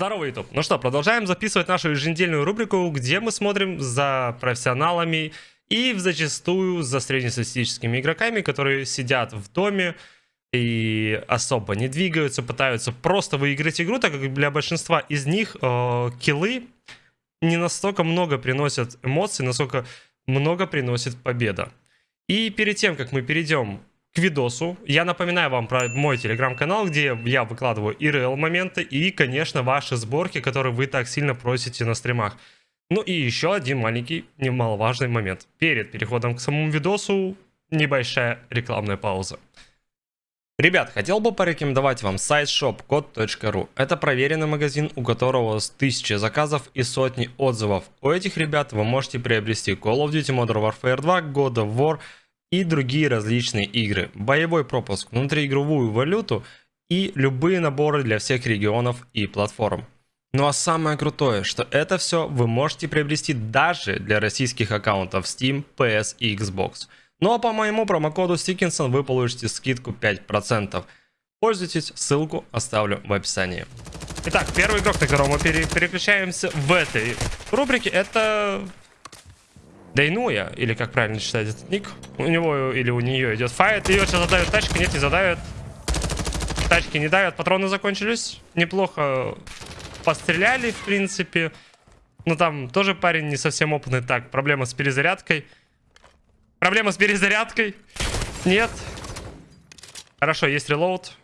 Здорово, YouTube. Ну что, продолжаем записывать нашу еженедельную рубрику, где мы смотрим за профессионалами и зачастую за среднестатистическими игроками, которые сидят в доме и особо не двигаются, пытаются просто выиграть игру, так как для большинства из них э, киллы не настолько много приносят эмоций, насколько много приносит победа. И перед тем, как мы перейдем к видосу. Я напоминаю вам про мой телеграм-канал, где я выкладываю и реал моменты, и, конечно, ваши сборки, которые вы так сильно просите на стримах. Ну и еще один маленький, немаловажный момент. Перед переходом к самому видосу, небольшая рекламная пауза. Ребят, хотел бы порекомендовать вам сайт shopcode.ru. Это проверенный магазин, у которого с тысячи заказов и сотни отзывов. У этих ребят вы можете приобрести Call of Duty Modern Warfare 2, God of War, и другие различные игры, боевой пропуск, внутриигровую валюту и любые наборы для всех регионов и платформ. Ну а самое крутое, что это все вы можете приобрести даже для российских аккаунтов Steam, PS и Xbox. Ну а по моему промокоду Stickinson вы получите скидку 5%. Пользуйтесь, ссылку оставлю в описании. Итак, первый игрок, на которого мы переключаемся в этой рубрике, это Дейнуя, или как правильно читать этот ник. У него или у нее идет файт. Ее сейчас задавит тачка, нет, не задавит. Тачки не давят, патроны закончились. Неплохо постреляли, в принципе. Но там тоже парень не совсем опытный. Так, проблема с перезарядкой. Проблема с перезарядкой. Нет. Хорошо, есть релоуд.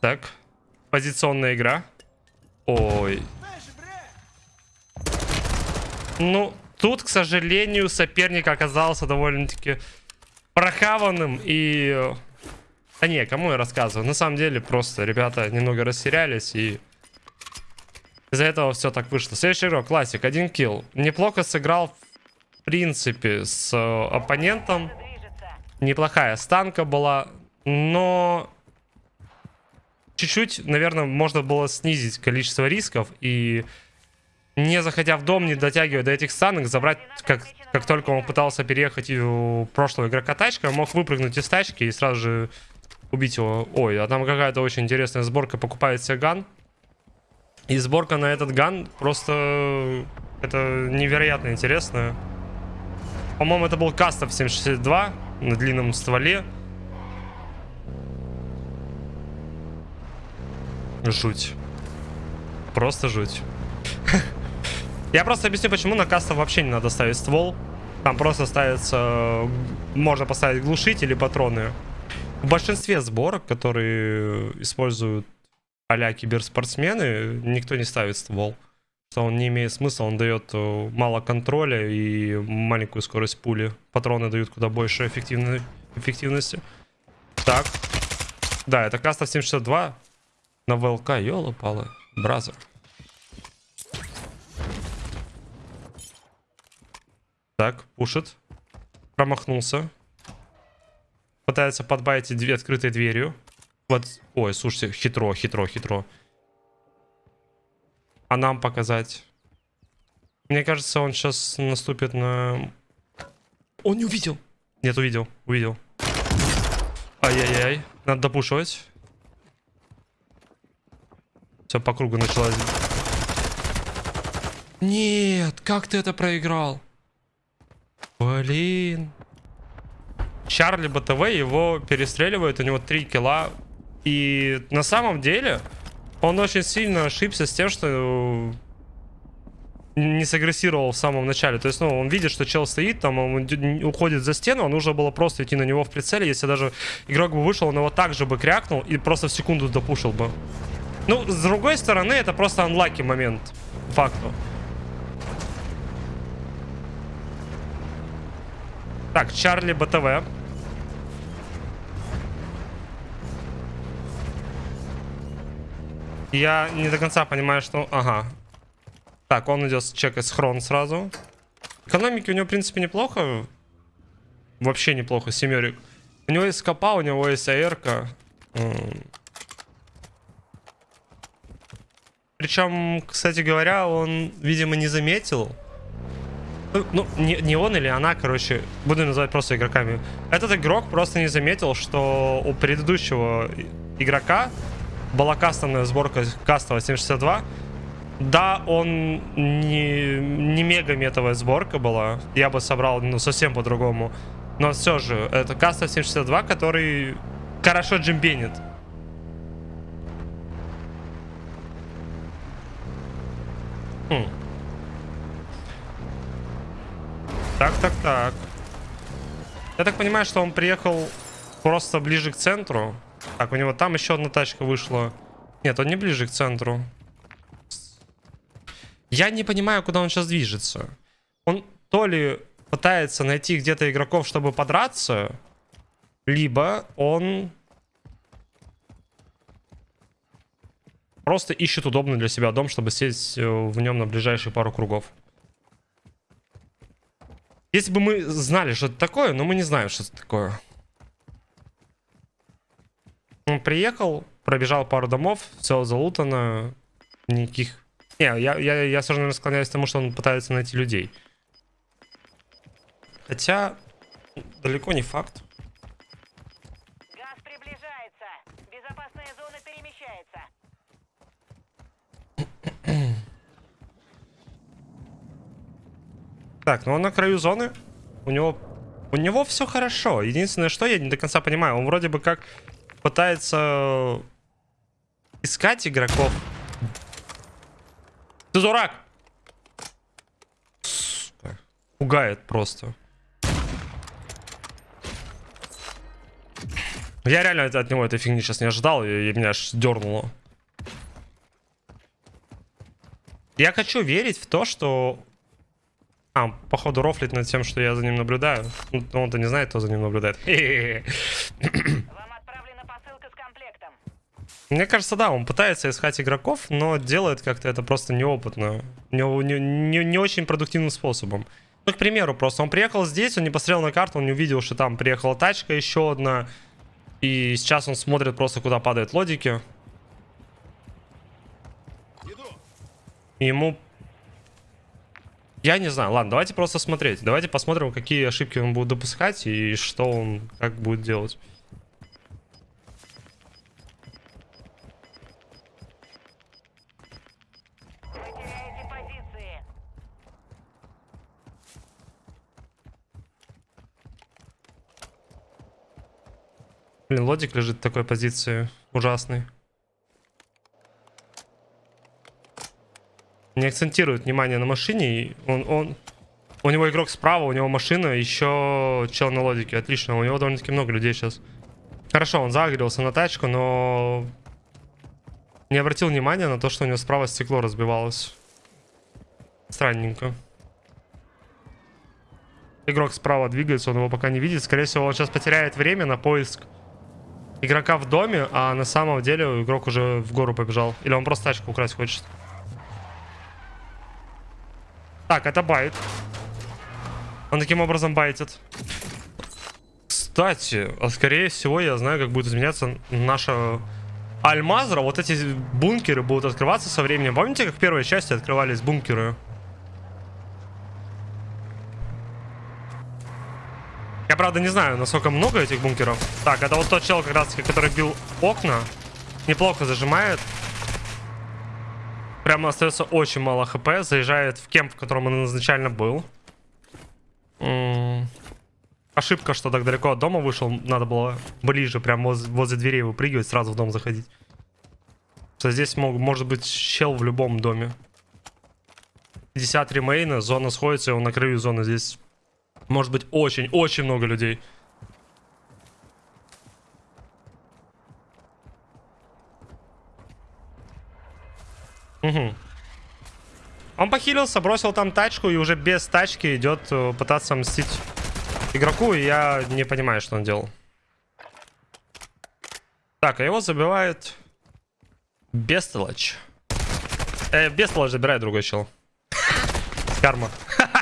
Так. Позиционная игра. Ой. Ну, Тут, к сожалению, соперник оказался довольно-таки прохаванным и... Да не, кому я рассказываю? На самом деле, просто ребята немного растерялись и... Из-за этого все так вышло. Следующий игрок, классик, один килл. Неплохо сыграл, в принципе, с э, оппонентом. Неплохая станка была, но... Чуть-чуть, наверное, можно было снизить количество рисков и не заходя в дом, не дотягивая до этих станок, забрать, как, как только он пытался переехать у прошлого игрока тачка, мог выпрыгнуть из тачки и сразу же убить его. Ой, а там какая-то очень интересная сборка, покупает себе ган. И сборка на этот ган просто... Это невероятно интересная. По-моему, это был Кастов 762 на длинном стволе. Жуть. Просто жуть. Я просто объясню, почему на кастов вообще не надо ставить ствол. Там просто ставится... Можно поставить глушитель или патроны. В большинстве сборок, которые используют а киберспортсмены, никто не ставит ствол. Что он не имеет смысла, он дает э, мало контроля и маленькую скорость пули. Патроны дают куда больше эффективной, эффективности. Так. Да, это кастов 762 на ВЛК, ёлы-палы, бразер. Так, пушит. Промахнулся. Пытается подбавить две открытой дверью. Вот. Ой, слушайте, хитро, хитро, хитро. А нам показать? Мне кажется, он сейчас наступит на... Он не увидел. Нет, увидел, увидел. Ай-яй-яй. Надо допушивать. Все, по кругу началось. Нет, как ты это проиграл? Блин. Чарли БТВ его перестреливают, у него 3 килла. И на самом деле он очень сильно ошибся с тем, что не сагрессировал в самом начале. То есть, ну, он видит, что чел стоит, там, он уходит за стену, а нужно было просто идти на него в прицеле. Если даже игрок бы вышел, он его также бы крякнул и просто в секунду допушил бы. Ну, с другой стороны, это просто анлаки момент. Факту. Так, Чарли БТВ. Я не до конца понимаю, что... Ага. Так, он идет чекать схрон сразу. Экономики у него, в принципе, неплохо. Вообще неплохо, семерик. У него есть копа, у него есть АРка. Причем, кстати говоря, он, видимо, не заметил, ну, не, не он или она, короче, буду называть просто игроками. Этот игрок просто не заметил, что у предыдущего игрока была кастомная сборка кастовая 762. Да, он не, не мега метовая сборка была. Я бы собрал ну, совсем по-другому. Но все же, это каста 762, который хорошо джимбенит. Хм. Так, так, так. Я так понимаю, что он приехал просто ближе к центру. Так, у него там еще одна тачка вышла. Нет, он не ближе к центру. Я не понимаю, куда он сейчас движется. Он то ли пытается найти где-то игроков, чтобы подраться, либо он просто ищет удобный для себя дом, чтобы сесть э, в нем на ближайшие пару кругов. Если бы мы знали, что это такое, но мы не знаем, что это такое. Он приехал, пробежал пару домов, все залутано, никаких не, я, я, я равно склоняюсь к тому, что он пытается найти людей. Хотя, далеко не факт. Так, ну он на краю зоны. У него... У него все хорошо. Единственное, что я не до конца понимаю, он вроде бы как пытается искать игроков. Ты дурак! Сука. Пугает просто. Я реально от него этой фигни сейчас не ожидал, и, и меня аж дернуло. Я хочу верить в то, что... А, походу рофлит над тем, что я за ним наблюдаю. Ну, он-то не знает, кто за ним наблюдает. Вам отправлена посылка с комплектом. Мне кажется, да, он пытается искать игроков, но делает как-то это просто неопытно. Не, не, не, не очень продуктивным способом. Ну, к примеру, просто он приехал здесь, он не посмотрел на карту, он не увидел, что там приехала тачка еще одна. И сейчас он смотрит просто, куда падают лодики. Ему... Я не знаю, ладно, давайте просто смотреть. Давайте посмотрим, какие ошибки он будет допускать и что он как будет делать. Блин, лодик лежит в такой позиции ужасной. Не акцентирует внимание на машине. Он, он, у него игрок справа, у него машина, еще чел на лодике. Отлично, у него довольно-таки много людей сейчас. Хорошо, он загрелся на тачку, но не обратил внимания на то, что у него справа стекло разбивалось. Странненько. Игрок справа двигается, он его пока не видит. Скорее всего, он сейчас потеряет время на поиск игрока в доме, а на самом деле игрок уже в гору побежал. Или он просто тачку украсть хочет. Так, это байт. Он таким образом байтит. Кстати, а скорее всего я знаю, как будет изменяться наша Альмазра. Вот эти бункеры будут открываться со временем. Помните, как в первой части открывались бункеры? Я, правда, не знаю, насколько много этих бункеров. Так, это вот тот чел, как раз который бил окна. Неплохо зажимает. Прямо остается очень мало хп. Заезжает в кемп, в котором он изначально был. Ошибка, что так далеко от дома вышел. Надо было ближе, прям воз возле дверей выпрыгивать, сразу в дом заходить. Что здесь мог, может быть чел в любом доме. 50 ремейна, зона сходится, и он на краю зоны. Здесь может быть очень-очень много людей. Угу. Он похилился, бросил там тачку и уже без тачки идет э, пытаться мстить игроку. И я не понимаю, что он делал. Так, а его забивает Бестолочь. Э, Бестолочь забирает другой чел. Карма.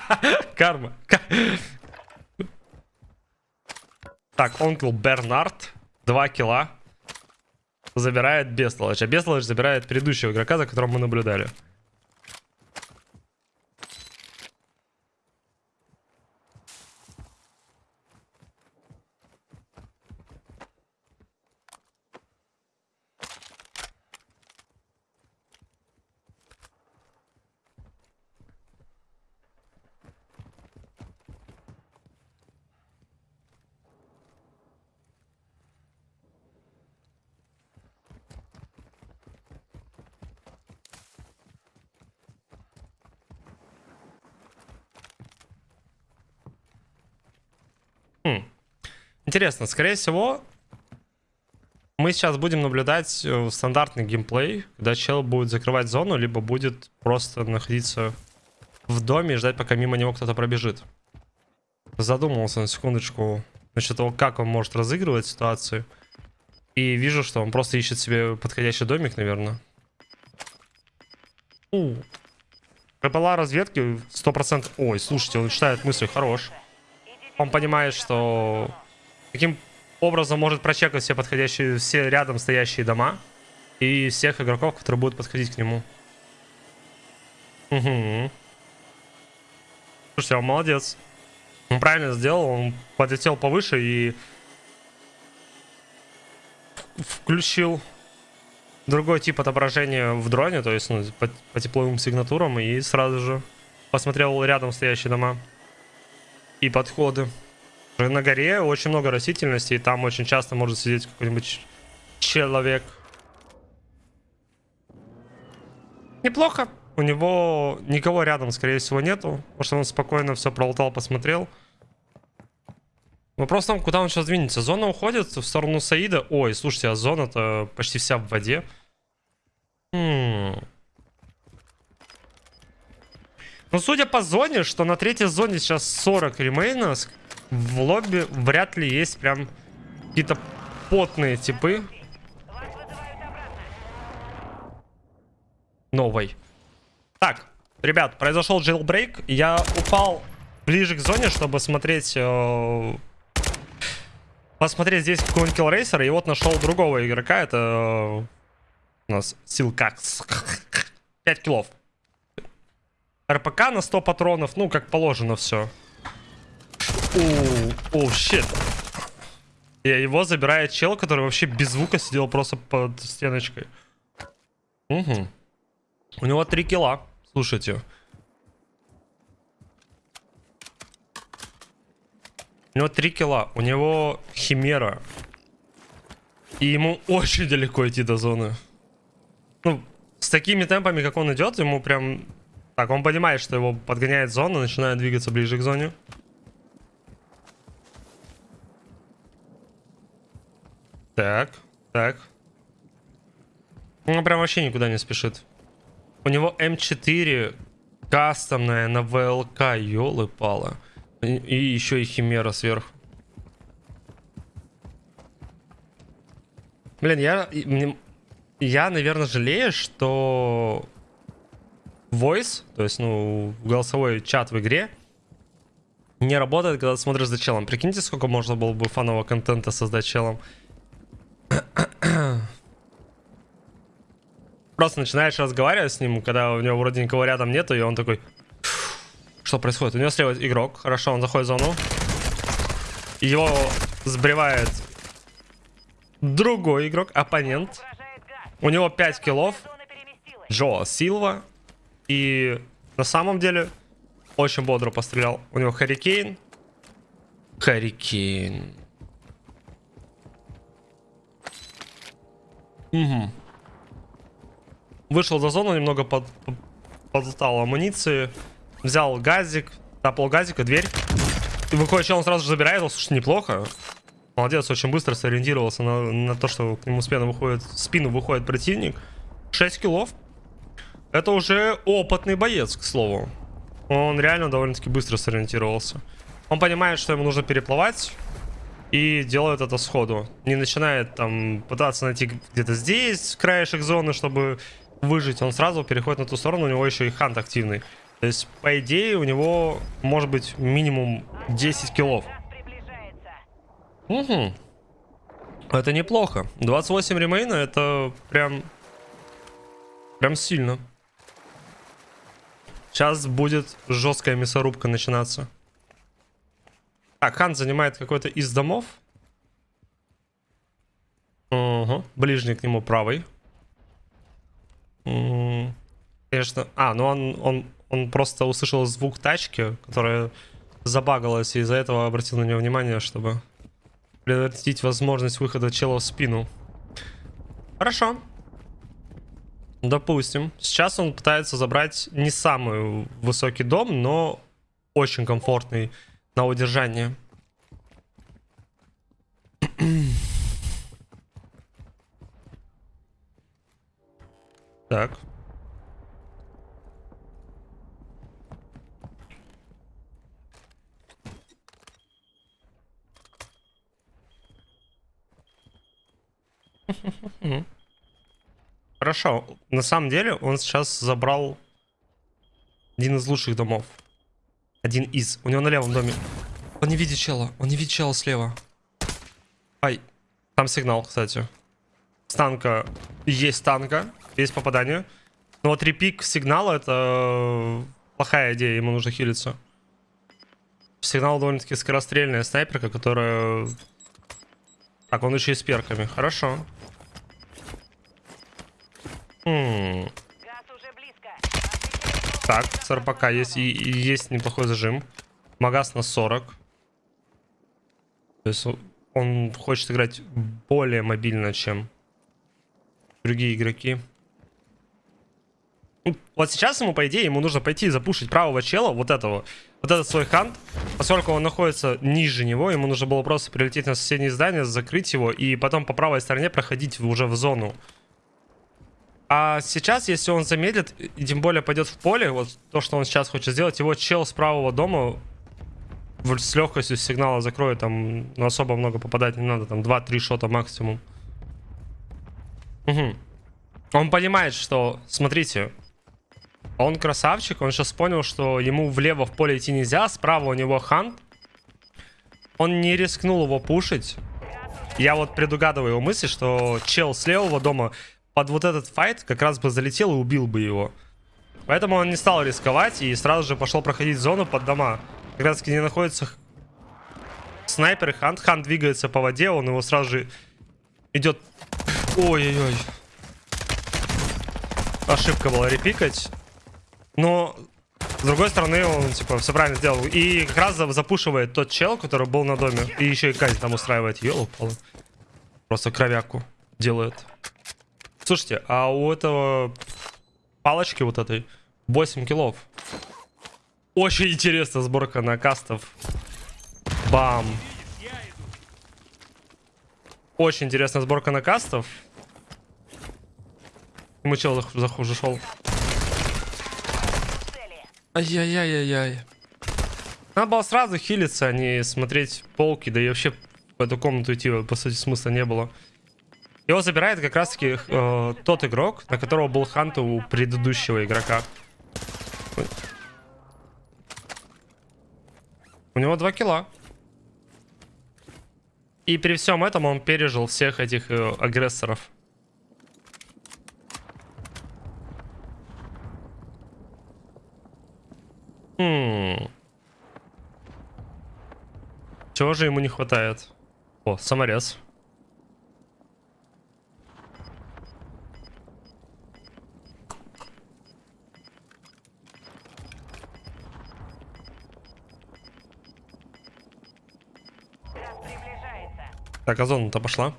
Карма. Так, онкл Бернард. Два килла. Забирает Бестолочь. А Бестолочь забирает предыдущего игрока, за которым мы наблюдали. Интересно, скорее всего, мы сейчас будем наблюдать э, стандартный геймплей, когда чел будет закрывать зону, либо будет просто находиться в доме и ждать, пока мимо него кто-то пробежит. Задумался на секундочку насчет того, как он может разыгрывать ситуацию. И вижу, что он просто ищет себе подходящий домик, наверное. У. КПЛА разведки 100%. Ой, слушайте, он читает мысли, хорош. Он понимает, что каким образом может прочекать все подходящие, все рядом стоящие дома. И всех игроков, которые будут подходить к нему. Угу. Слушайте, он молодец. Он правильно сделал, он подлетел повыше и включил другой тип отображения в дроне, то есть ну, по, по тепловым сигнатурам, и сразу же посмотрел рядом стоящие дома и подходы. На горе очень много растительности, и там очень часто может сидеть какой-нибудь человек. Неплохо. У него никого рядом, скорее всего, нету, потому что он спокойно все пролутал, посмотрел. Вопрос в том, куда он сейчас двинется. Зона уходит в сторону Саида. Ой, слушайте, а зона-то почти вся в воде. Хм. Ну, судя по зоне, что на третьей зоне сейчас 40 ремейнов, в лобби вряд ли есть прям какие-то потные типы. Новой. Так, ребят, произошел jailbreak. Я упал ближе к зоне, чтобы смотреть... Э, посмотреть здесь какой-нибудь киллрейсер. И вот нашел другого игрока. Это э, у нас Силкакс. 5 килов. РПК на 100 патронов. Ну, как положено все. О, щит. И его забирает чел, который вообще без звука сидел просто под стеночкой. Угу. У него 3 килла. Слушайте. У него 3 килла. У него химера. И ему очень далеко идти до зоны. Ну, с такими темпами, как он идет, ему прям... Так, он понимает, что его подгоняет зона, начинает двигаться ближе к зоне. Так, так. Он прям вообще никуда не спешит. У него М4 кастомная на ВЛК, елы-пала. И, и еще и Химера сверху. Блин, я... Я, наверное, жалею, что... Voice, то есть, ну, голосовой чат в игре, не работает, когда ты смотришь за челом. Прикиньте, сколько можно было бы фанового контента создать челом. Просто начинаешь разговаривать с ним, когда у него вроде никого рядом нету, и он такой... Что происходит? У него слева игрок. Хорошо, он заходит в зону. Его сбривает другой игрок, оппонент. У него 5 киллов. Джо Силва. И на самом деле очень бодро пострелял. У него Харикейн. Харикейн. Угу. Вышел за зону, немного под, под, подлутал амуниции. Взял газик, тапал газика, дверь. И выходит, чел, он сразу же забирает его. Слушай, неплохо. Молодец, очень быстро сориентировался на, на то, что к нему спину выходит, спину выходит противник. 6 киллов. Это уже опытный боец, к слову. Он реально довольно-таки быстро сориентировался. Он понимает, что ему нужно переплывать и делают это сходу. Не начинает там пытаться найти где-то здесь краешек зоны, чтобы выжить. Он сразу переходит на ту сторону, у него еще и хант активный. То есть, по идее, у него может быть минимум 10 киллов. Угу. Это неплохо. 28 ремейна, это прям... Прям сильно. Сейчас будет жесткая мясорубка начинаться. Так, Хан занимает какой-то из домов. Угу. Ближний к нему правый. Конечно. А, ну он, он, он просто услышал звук тачки, которая забагалась, и из-за этого обратил на нее внимание, чтобы предотвратить возможность выхода чела в спину. Хорошо. Допустим. Сейчас он пытается забрать не самый высокий дом, но очень комфортный на удержание. Так. Mm-hmm. Хорошо. На самом деле он сейчас забрал один из лучших домов. Один из. У него на левом доме. Он не видит чела. Он не видит чела слева. Ай. Там сигнал, кстати. С танка. Есть танка. Есть попадание. Но вот репик сигнала это плохая идея. Ему нужно хилиться. Сигнал довольно-таки скорострельная снайперка, которая... Так, он еще и с перками. Хорошо. М, Газ уже близко. Отвечай Так, с РПК есть, и, и есть неплохой зажим. Магаз на 40. То есть он хочет играть более мобильно, чем другие игроки. Ну, Вот сейчас ему, по идее, ему нужно пойти и запушить правого чела, вот этого. Вот этот свой хант. Поскольку он находится ниже него, ему нужно было просто прилететь на соседнее здание, закрыть его, и потом по правой стороне проходить уже в зону. А сейчас, если он замедлит, и тем более пойдет в поле, вот то, что он сейчас хочет сделать, его чел с правого дома с легкостью сигнала закроет, там ну, особо много попадать не надо, там 2-3 шота максимум. Мгм. Он понимает, что, смотрите, он красавчик, он сейчас понял, что ему влево в поле идти нельзя, справа у него хант. Он не рискнул его пушить. Я вот предугадываю его мысли, что чел с левого дома под вот этот файт как раз бы залетел и убил бы его. Поэтому он не стал рисковать и сразу же пошел проходить зону под дома. Как раз где находится снайпер и хант. Хант двигается по воде, он его сразу же идет... Ой-ой-ой. Ошибка была репикать. Но, с другой стороны, он, типа, все правильно сделал. И как раз за- запушивает тот чел, который был на доме. И еще и казнь там устраивает. Ёлопало. Просто кровяку делает. Слушайте, а у этого палочки вот этой 8 киллов. Очень интересная сборка на кастов. Бам. Очень интересная сборка на кастов. Ему чел зах- зах- зашел. в цели. Ай-яй-яй-яй-яй. Надо было сразу хилиться, а не смотреть полки, да и вообще в эту комнату идти, по сути, смысла не было. Его забирает как раз-таки э, тот игрок, на которого был хант у предыдущего игрока. У него два килла. И при всем этом он пережил всех этих э, агрессоров. Хм. Чего же ему не хватает? О, саморез. Так, а зона-то пошла.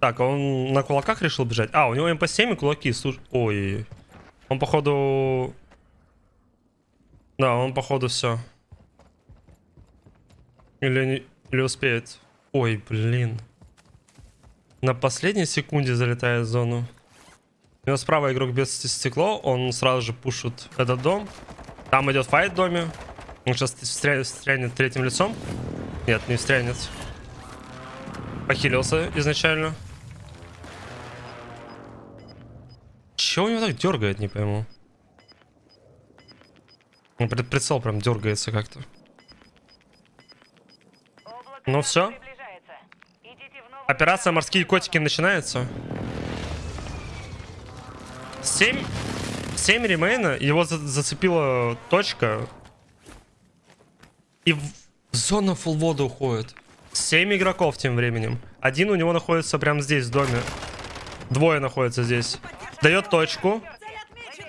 Так, он на кулаках решил бежать? А, у него МП-7 и кулаки. Слушай, ой. Он, походу... Да, он, походу, все. Или, не... Или успеет. Ой, блин. На последней секунде залетает в зону. У него справа игрок без стекло. Он сразу же пушит этот дом. Там идет файт в доме. Он сейчас встрянет третьим лицом. Нет, не встрянет. Похилился изначально. Чего у него так дергает, не пойму. Ну, пред- Прицел прям дергается как-то. Ну газа всё. приближается. Идите в новую Операция «Морские котики» начинается. 7, 7 ремейна, его за- зацепила точка. И в зона full вода уходит. 7 игроков тем временем. Один у него находится прямо здесь, в доме. Двое находятся здесь. Дает точку.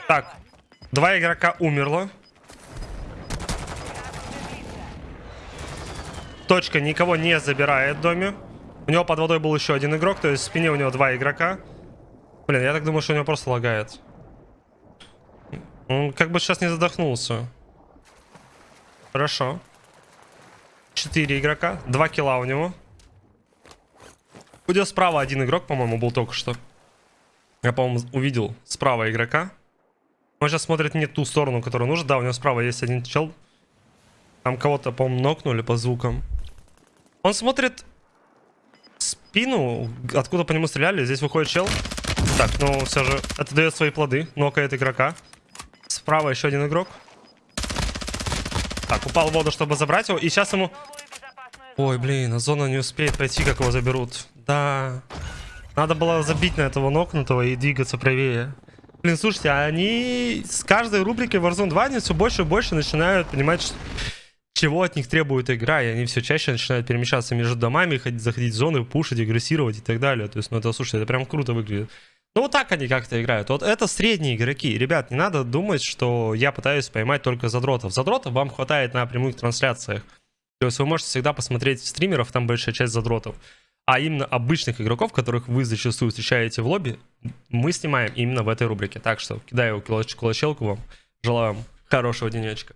Так, два игрока умерло. Точка никого не забирает в доме. У него под водой был еще один игрок, то есть в спине у него два игрока. Блин, я так думаю, что у него просто лагает. Он как бы сейчас не задохнулся. Хорошо. Четыре игрока, два килла у него. У справа один игрок, по-моему, был только что. Я, по-моему, увидел справа игрока. Он сейчас смотрит не ту сторону, которую нужно. Да, у него справа есть один чел. Там кого-то, по-моему, нокнули по звукам. Он смотрит спину, откуда по нему стреляли. Здесь выходит чел. Так, ну все же, это дает свои плоды. Нокает игрока. Справа еще один игрок. Так, упал в воду, чтобы забрать его. И сейчас ему... Ой, блин, а зона не успеет пойти, как его заберут. Да. Надо было забить на этого нокнутого и двигаться правее. Блин, слушайте, они с каждой рубрики Warzone 2 они все больше и больше начинают понимать, чего от них требует игра, и они все чаще начинают перемещаться между домами, ходить, заходить в зоны, пушить, агрессировать и так далее. То есть, ну это, слушайте, это прям круто выглядит. Ну вот так они как-то играют. Вот это средние игроки. Ребят, не надо думать, что я пытаюсь поймать только задротов. Задротов вам хватает на прямых трансляциях. То есть вы можете всегда посмотреть стримеров, там большая часть задротов. А именно обычных игроков, которых вы зачастую встречаете в лобби, мы снимаем именно в этой рубрике. Так что кидаю кулач- кулачелку вам. Желаю вам хорошего денечка.